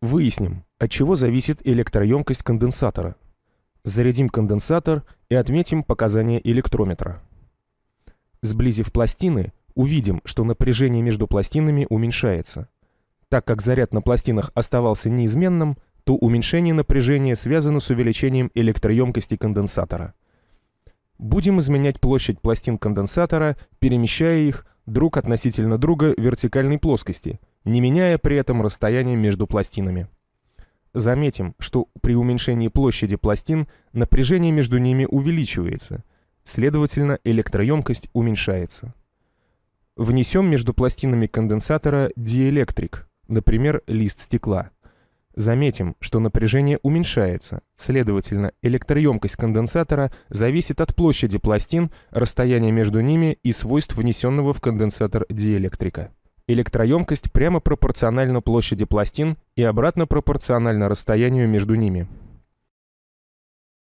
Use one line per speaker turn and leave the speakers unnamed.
Выясним, от чего зависит электроемкость конденсатора. Зарядим конденсатор и отметим показания электрометра. Сблизив пластины, увидим, что напряжение между пластинами уменьшается. Так как заряд на пластинах оставался неизменным, то уменьшение напряжения связано с увеличением электроемкости конденсатора. Будем изменять площадь пластин конденсатора, перемещая их друг относительно друга в вертикальной плоскости, не меняя при этом расстояние между пластинами. Заметим, что при уменьшении площади пластин напряжение между ними увеличивается, следовательно, электроемкость уменьшается. Внесем между пластинами конденсатора диэлектрик, например, лист стекла. Заметим, что напряжение уменьшается, следовательно, электроемкость конденсатора зависит от площади пластин, расстояния между ними и свойств внесенного в конденсатор диэлектрика. Электроемкость прямо пропорциональна площади пластин и обратно пропорциональна расстоянию между ними.